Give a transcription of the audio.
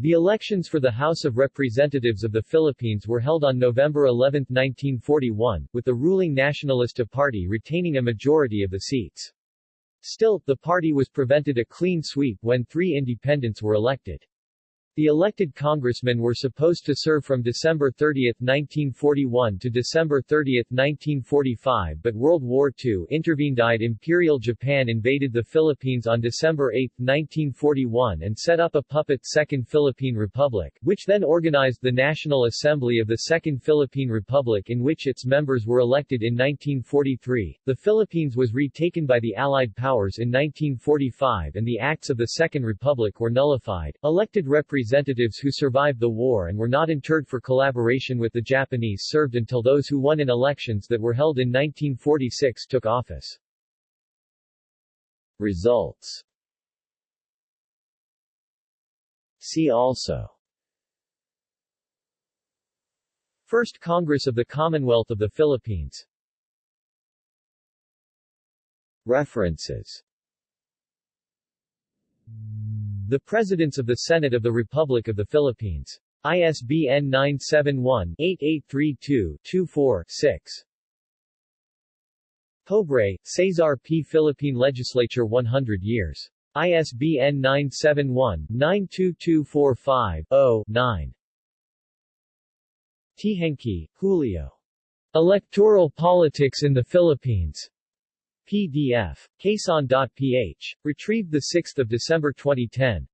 The elections for the House of Representatives of the Philippines were held on November 11, 1941, with the ruling Nacionalista Party retaining a majority of the seats. Still, the party was prevented a clean sweep when three independents were elected. The elected congressmen were supposed to serve from December 30, 1941 to December 30, 1945 but World War II intervened. Imperial Japan invaded the Philippines on December 8, 1941 and set up a puppet Second Philippine Republic, which then organized the National Assembly of the Second Philippine Republic in which its members were elected in 1943. The Philippines was retaken by the Allied powers in 1945 and the acts of the Second Republic were nullified. Elected representatives representatives who survived the war and were not interred for collaboration with the Japanese served until those who won in elections that were held in 1946 took office. Results. See also. First Congress of the Commonwealth of the Philippines. References the Presidents of the Senate of the Republic of the Philippines. ISBN 971-8832-24-6. Pobre, Cesar P. Philippine Legislature 100 years. ISBN 971-92245-0-9. Teehankee, Julio. Electoral Politics in the Philippines. PDF. Quezon.ph. Retrieved 6 December 2010.